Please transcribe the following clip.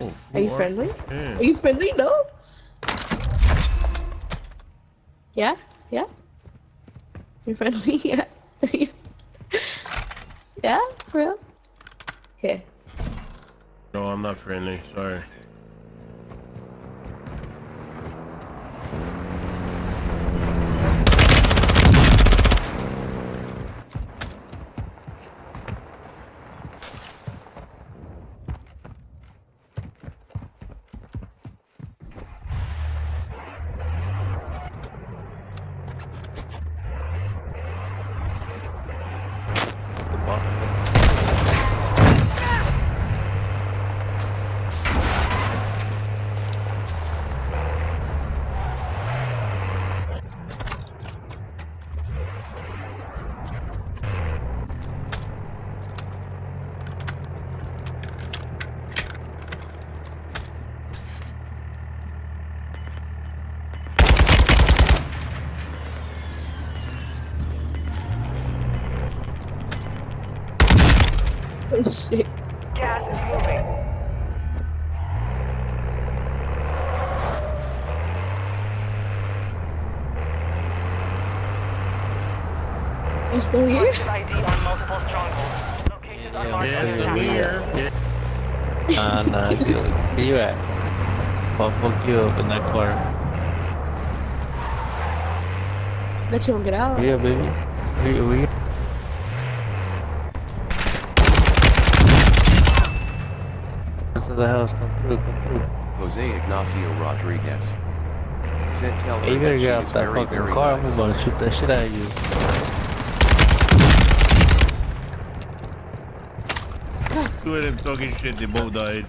Are you friendly? Yeah. Are you friendly? No. Yeah. Yeah. You friendly? Yeah. yeah. For real. Okay. No, I'm not friendly. Sorry. Oh shit. Gas is moving. You still here? ID on multiple strongholds. Locations unmarked Yeah, on your still here. Yeah. Ah, nah, nah, you, where you at? I'll fuck you up in that corner. Bet you won't get out. Yeah, baby. We, we. This is the house. Come through, come through. Jose Ignacio Rodriguez. Said tell Hey, you her better that get out that very, fucking very car. nice. I'm gonna shoot that shit out of you. Two of them talking shit, they both died.